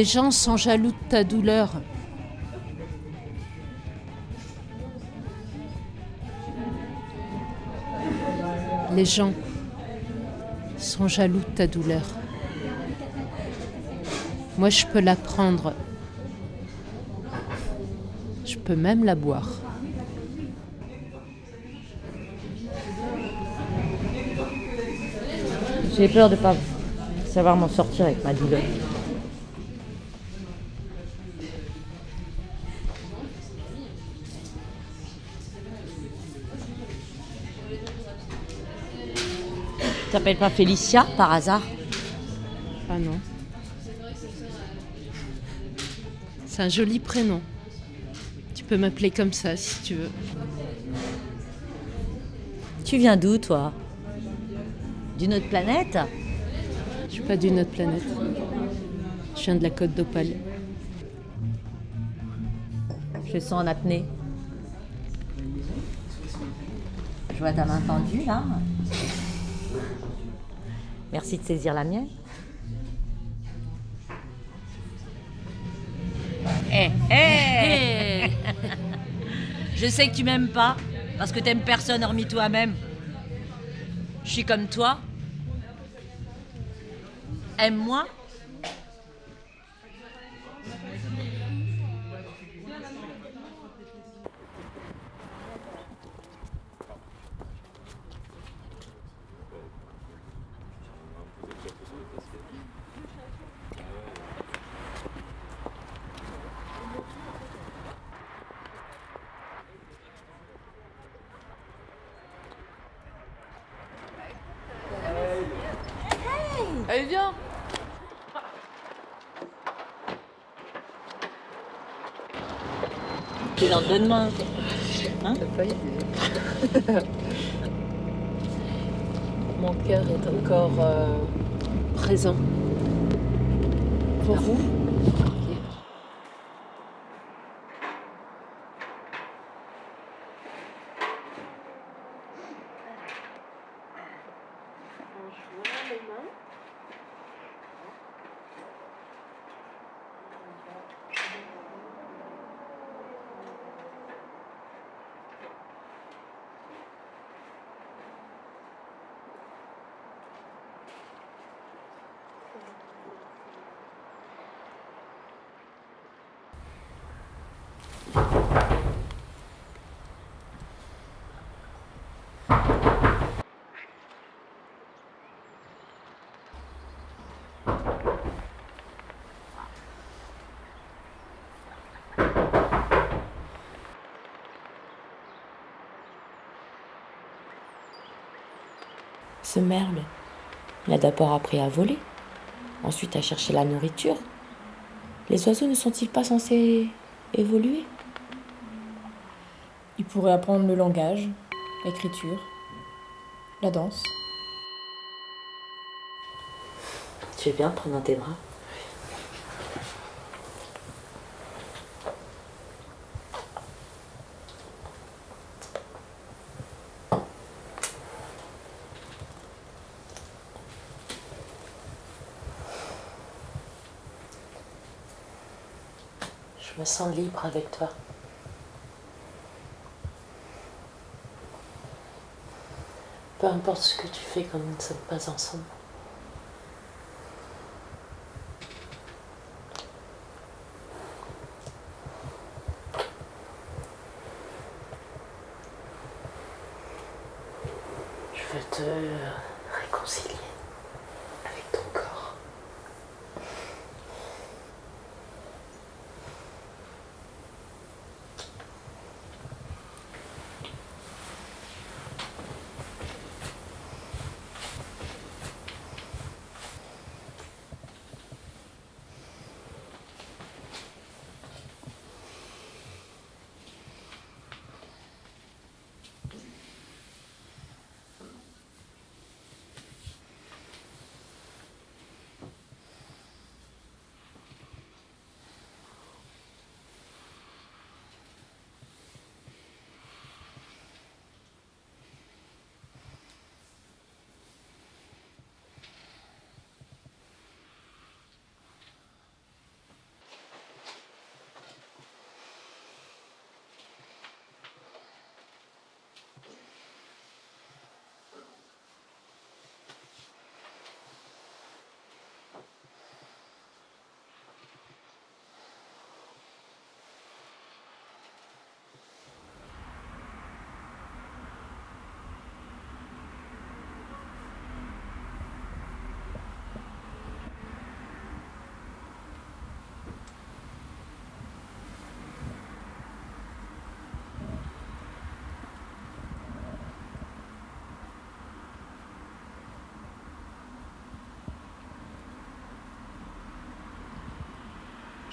Les gens sont jaloux de ta douleur. Les gens sont jaloux de ta douleur. Moi, je peux la prendre. Je peux même la boire. J'ai peur de pas savoir m'en sortir avec ma douleur. T'appelles pas Félicia par hasard Ah non. C'est un joli prénom. Tu peux m'appeler comme ça si tu veux. Tu viens d'où, toi D'une autre planète Je suis pas d'une autre planète. Je viens de la côte d'Opale. Je sens en apnée. Je vois ta main tendue, là. Merci de saisir la mienne. Hé, hé Je sais que tu m'aimes pas, parce que t'aimes personne hormis toi-même. Je suis comme toi. Aime-moi. Allez, viens Main. Hein Mon cœur est encore euh, présent. Pour vous Ce merle, il a d'abord appris à voler, ensuite à chercher la nourriture. Les oiseaux ne sont-ils pas censés évoluer? Il pourrait apprendre le langage, l'écriture, la danse. Tu veux bien prendre dans tes bras Je me libre avec toi. Peu importe ce que tu fais quand nous ne sommes pas ensemble. Je veux te réconcilier avec ton corps.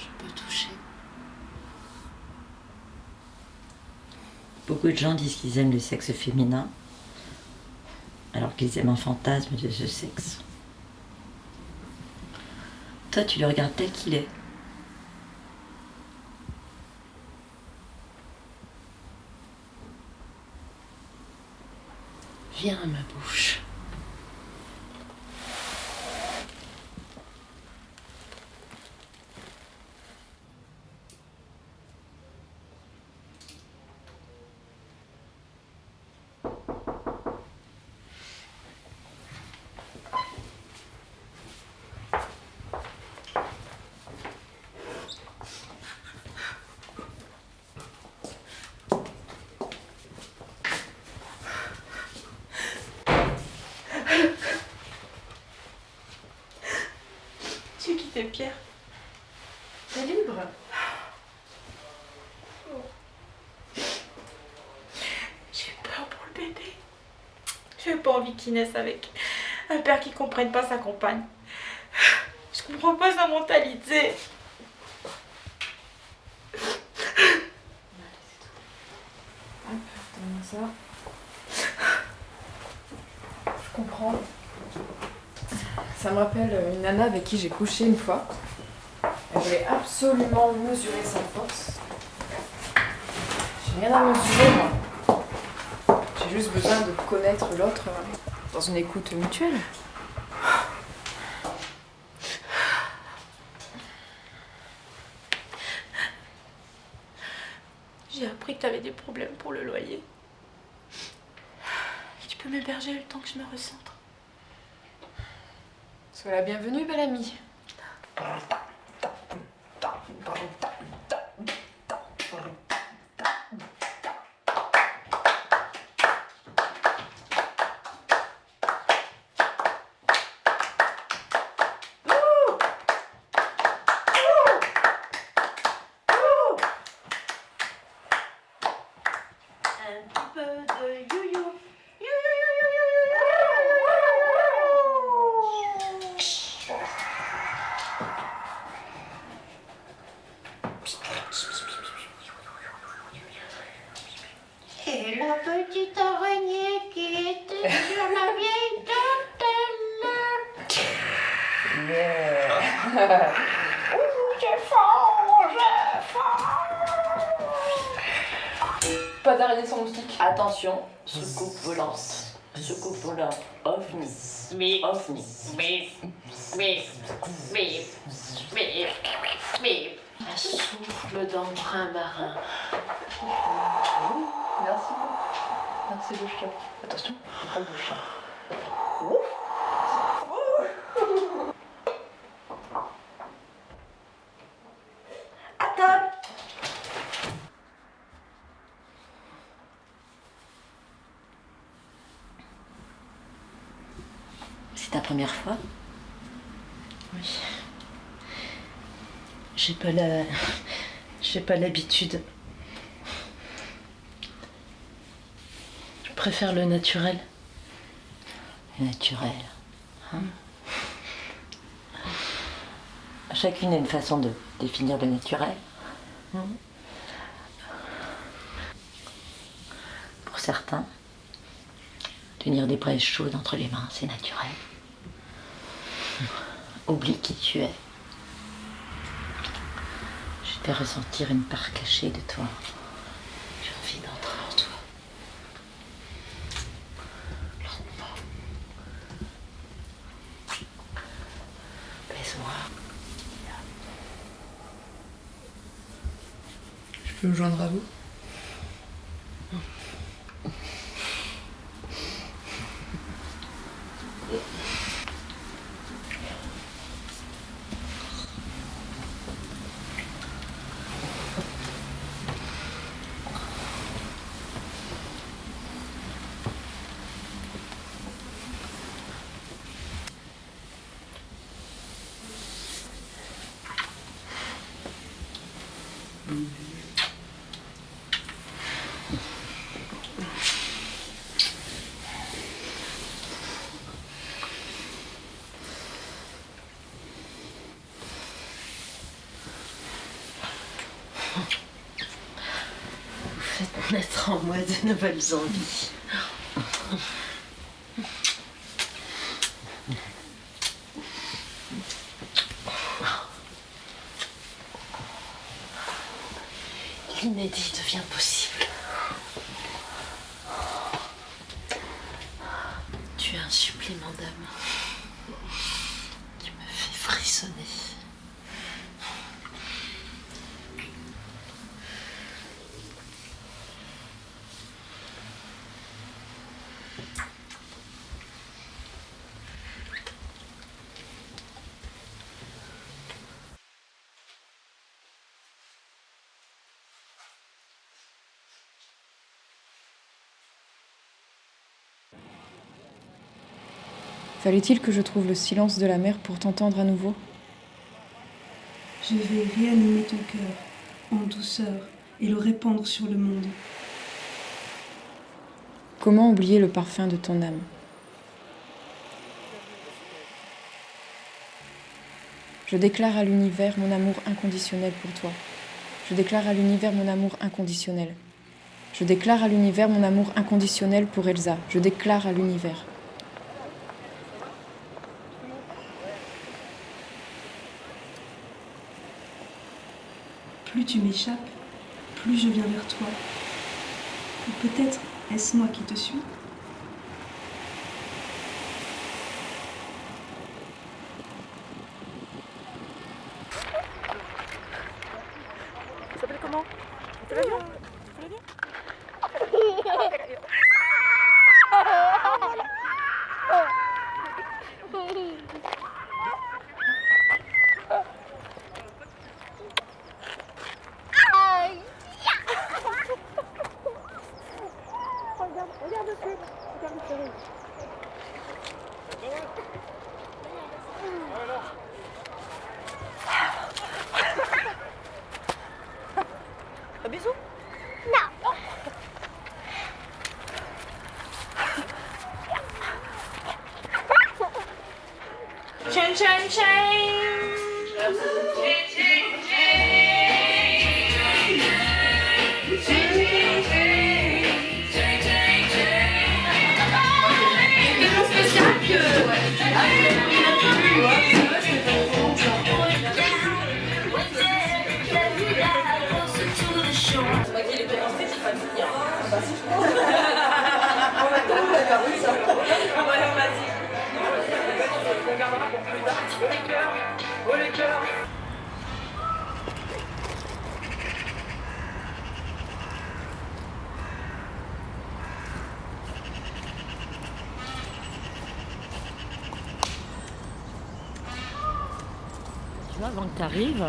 Je peux toucher. Beaucoup de gens disent qu'ils aiment le sexe féminin, alors qu'ils aiment un fantasme de ce sexe. Toi, tu le regardes tel qu'il est. Viens à ma bouche. Tu veux quitter Pierre T'es libre J'ai peur pour le bébé. J'ai pas envie qu'il naisse avec un père qui comprenne pas sa compagne. Je comprends pas sa mentalité. Hop, donne-moi ça. Je comprends. Ça me rappelle une nana avec qui j'ai couché une fois. Elle voulait absolument mesurer sa force. J'ai rien à mesurer, moi. J'ai juste besoin de connaître l'autre euh, dans une écoute mutuelle. J'ai appris que t'avais des problèmes pour le loyer. Tu peux m'héberger le temps que je me recentre. Sois la bienvenue, belle amie. Un petit peu de you-you. Et la petite araignée qui était sur la vieille dentelle. Yeah. Ouh, j'ai faim, j'ai faim. Pas d'araignée sans moustique. Attention, soucoupe volante. Volante. OVNI. Oui. OVNI. Oui, oui, oui, oui, oui. Un souffle d'emprunt marin. Merci. Merci le chien. Attention, le chien. Attends C'est ta première fois Oui. J'ai pas la. J'ai pas l'habitude. Je préfère le naturel. Naturel. hein Chacune a une façon de définir le naturel. Pour certains, tenir des braises chaudes entre les mains, c'est naturel. Oublie qui tu es. Je te fais ressentir une part cachée de toi. J'ai envie d'entrer en toi. Lentement. Baise-moi. Je peux me joindre à vous Vous faites Naître en moi de nouvelles envies. L'inédit devient possible. Tu es un supplément d'âme qui me fait frissonner. Fallait-il que je trouve le silence de la mer pour t'entendre à nouveau Je vais réanimer ton cœur en douceur et le répandre sur le monde. Comment oublier le parfum de ton âme Je déclare à l'univers mon amour inconditionnel pour toi. Je déclare à l'univers mon amour inconditionnel. Je déclare à l'univers mon amour inconditionnel pour Elsa. Je déclare à l'univers. Plus tu m'échappes, plus je viens vers toi. Ou peut-être est-ce moi qui te suis?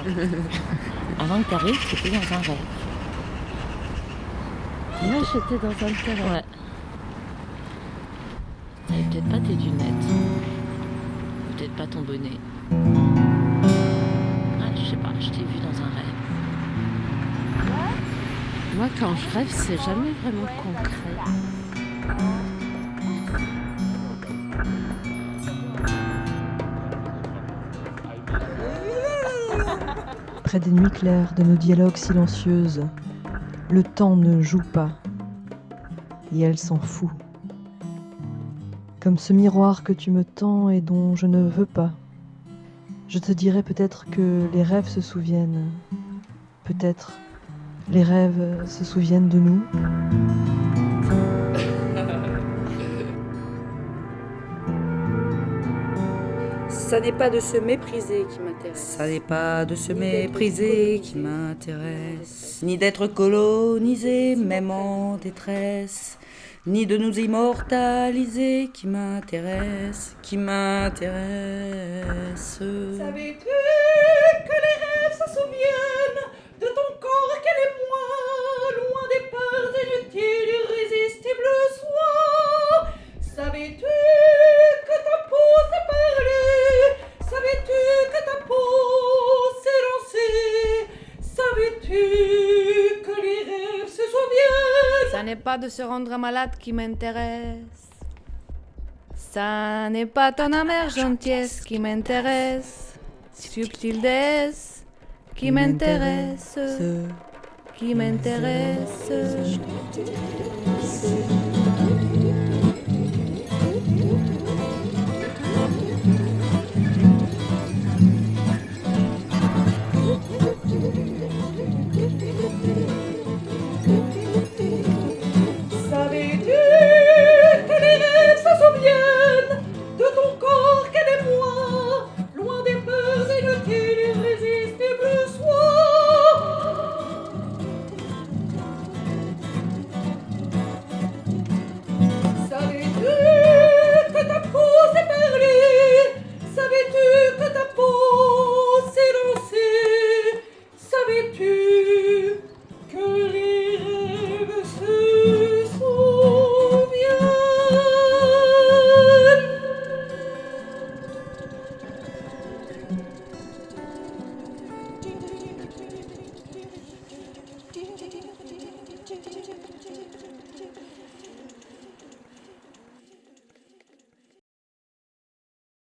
avant que t'arrives, t'étais dans un rêve. Là, j'étais dans un terrain. Ouais. T'avais peut-être pas tes lunettes. Peut-être pas ton bonnet. Ah, je sais pas, je t'ai vu dans un rêve. Moi, quand je rêve, c'est jamais vraiment concret. Près des nuits claires de nos dialogues silencieuses, le temps ne joue pas, et elle s'en fout. Comme ce miroir que tu me tends et dont je ne veux pas. Je te dirais peut-être que les rêves se souviennent. Peut-être les rêves se souviennent de nous. Ça n'est pas de se mépriser qui m'intéresse. Ça n'est pas de se mépriser qui m'intéresse, ni d'être colonisé, même en détresse, ni de nous immortaliser qui m'intéresse, qui m'intéresse. Savais-tu que les rêves se souviennent de ton corps qu'elle est moi, loin des peurs inutiles, irrésistibles soins Savais-tu que ta peau s'est parlée Savais-tu que ta peau s'est lancée Savais-tu que les rêves se souviennent Ça n'est pas de se rendre malade qui m'intéresse. Ça n'est pas ton amère gentillesse qui m'intéresse. Subtil déesse qui m'intéresse. qui m'intéresse. de ton corps qu'elle est moi, loin des peurs et de tes irrésistibles soins. Savais-tu que ta peau s'est perlée Savais-tu que ta peau s'est lancée Savais-tu